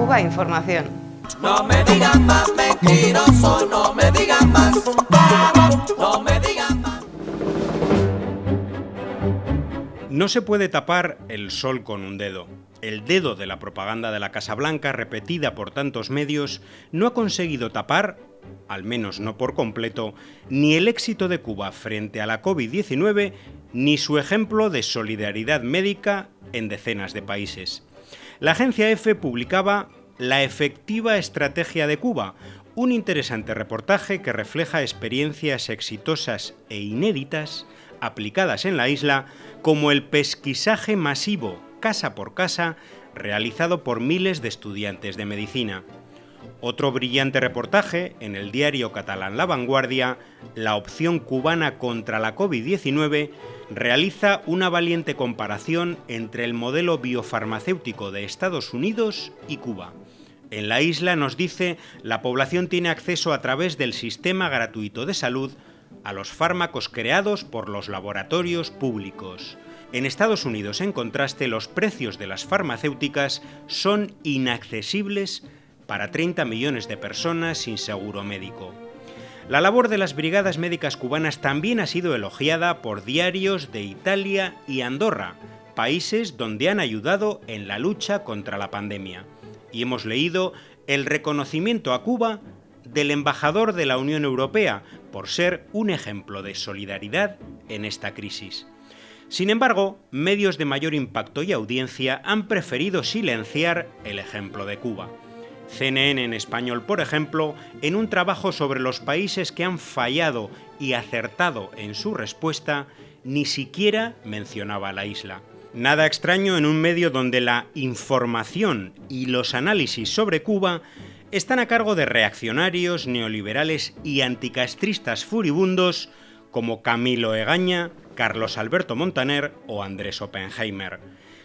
Cuba Información. No me digan más mentiroso, no me digan más, no me digan más. No se puede tapar el sol con un dedo. El dedo de la propaganda de la Casa Blanca, repetida por tantos medios, no ha conseguido tapar, al menos no por completo, ni el éxito de Cuba frente a la COVID-19, ni su ejemplo de solidaridad médica en decenas de países. La agencia EFE publicaba La efectiva estrategia de Cuba, un interesante reportaje que refleja experiencias exitosas e inéditas aplicadas en la isla como el pesquisaje masivo, casa por casa, realizado por miles de estudiantes de medicina. Otro brillante reportaje en el diario catalán La Vanguardia, La opción cubana contra la COVID-19, realiza una valiente comparación entre el modelo biofarmacéutico de Estados Unidos y Cuba. En la isla nos dice la población tiene acceso a través del sistema gratuito de salud a los fármacos creados por los laboratorios públicos. En Estados Unidos, en contraste, los precios de las farmacéuticas son inaccesibles para 30 millones de personas sin seguro médico. La labor de las brigadas médicas cubanas también ha sido elogiada por diarios de Italia y Andorra, países donde han ayudado en la lucha contra la pandemia. Y hemos leído el reconocimiento a Cuba del embajador de la Unión Europea por ser un ejemplo de solidaridad en esta crisis. Sin embargo, medios de mayor impacto y audiencia han preferido silenciar el ejemplo de Cuba. CNN en español, por ejemplo, en un trabajo sobre los países que han fallado y acertado en su respuesta, ni siquiera mencionaba la isla. Nada extraño en un medio donde la información y los análisis sobre Cuba están a cargo de reaccionarios, neoliberales y anticastristas furibundos como Camilo Egaña, Carlos Alberto Montaner o Andrés Oppenheimer,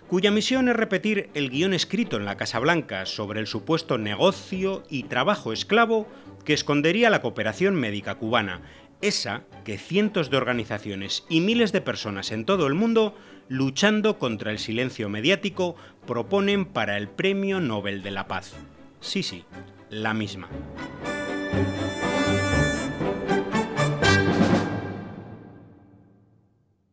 cuya misión es repetir el guion escrito en la Casa Blanca sobre el supuesto negocio y trabajo esclavo que escondería la cooperación médica cubana, esa que cientos de organizaciones y miles de personas en todo el mundo, luchando contra el silencio mediático, proponen para el Premio Nobel de la Paz. Sí, sí, la misma.